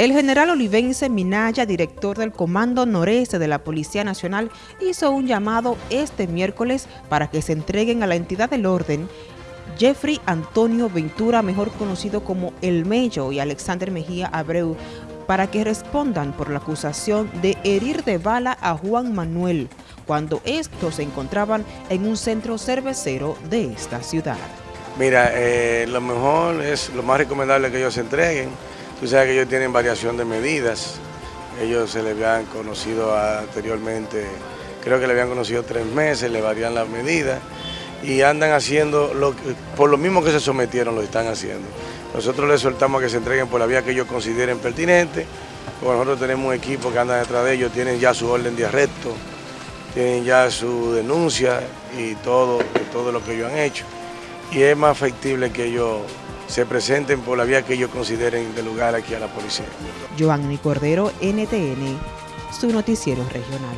El general Olivense Minaya, director del Comando Noreste de la Policía Nacional, hizo un llamado este miércoles para que se entreguen a la entidad del orden Jeffrey Antonio Ventura, mejor conocido como El Mello, y Alexander Mejía Abreu, para que respondan por la acusación de herir de bala a Juan Manuel, cuando estos se encontraban en un centro cervecero de esta ciudad. Mira, eh, lo mejor es, lo más recomendable que ellos se entreguen, Tú sabes que ellos tienen variación de medidas. Ellos se les habían conocido anteriormente, creo que le habían conocido tres meses, le varían las medidas y andan haciendo, por lo mismo que se sometieron, lo están haciendo. Nosotros les soltamos que se entreguen por la vía que ellos consideren pertinente. nosotros tenemos un equipo que anda detrás de ellos, tienen ya su orden de arresto, tienen ya su denuncia y todo, todo lo que ellos han hecho. Y es más factible que ellos se presenten por la vía que ellos consideren de lugar aquí a la policía. Joanny Cordero, NTN, su noticiero regional.